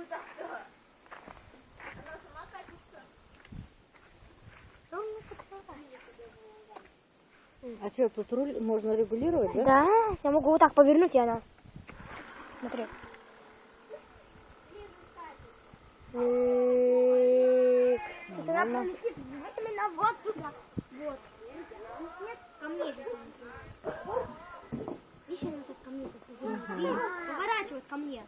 куда-то. Она сама катится. А что, тут руль можно регулировать, да? Да, я могу вот так повернуть, и она... Смотри. Она вот сюда. Вот. Нет, ко мне же. Еще раз ко мне. Поворачивает ко мне.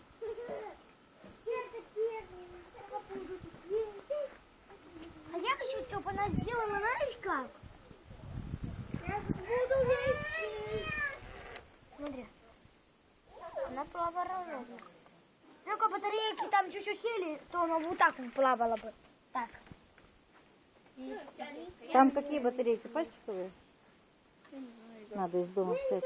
Только батарейки там чуть-чуть сели, то она вот так плавало бы. Так. Там какие батарейки? Пластиковые? Надо из дома взять.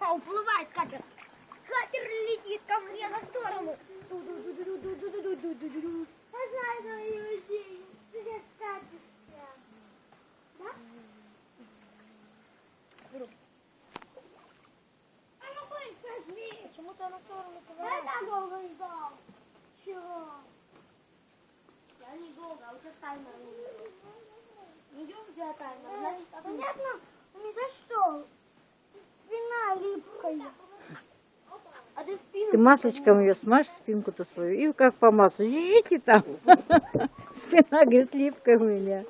А, уплывает катер. Катер летит ко мне на сторону. Я знаю, что я На сторону Я так долго ждал. Чего? Я не долго, а у тебя таймер не идем, у тебя таймер. Значит, а Понятно? Не за что? Спина липкая. А ты спину... Ты маслечком ее смажь, спинку-то свою, и как по маслу. Идите там. Спина, говорит, липкая у меня.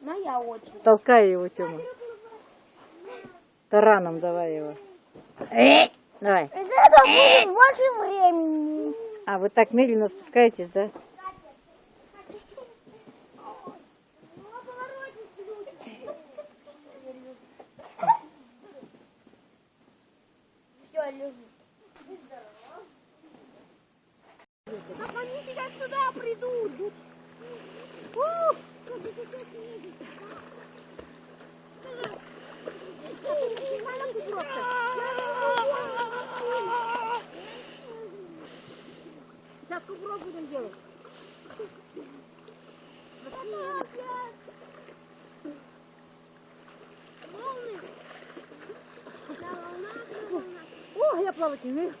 Моя очень. Толкай его, Тёма. Тараном давай его. Э, Давай. Это будет больше времени. А, вы так медленно спускаетесь, да? Как они сейчас сюда придут? Ух! Как они сейчас едут? Сейчас кувырок будем делать. О, я плавать не умею.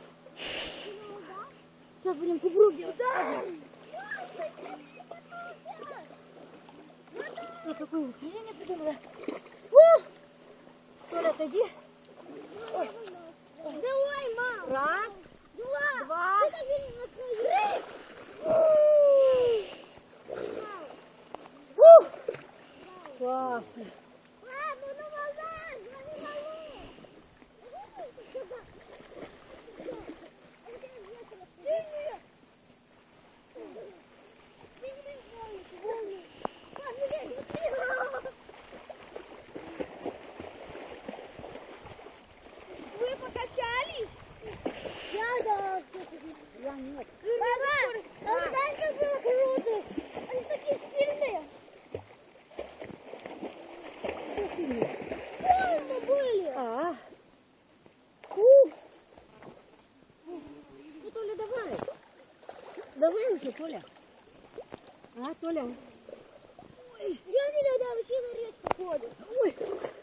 Сейчас будем кувырок делать. Я какую упражнение придумала? Толя, отойди. Ой. Давай, мам. Раз, Два. два. Три. Классно. были. Холодно были. А. Фу. Ну, Толя, давай. Давай уже, Толя. А, Толя. Ой. Я не люблю, вообще на речку ходит. Ой.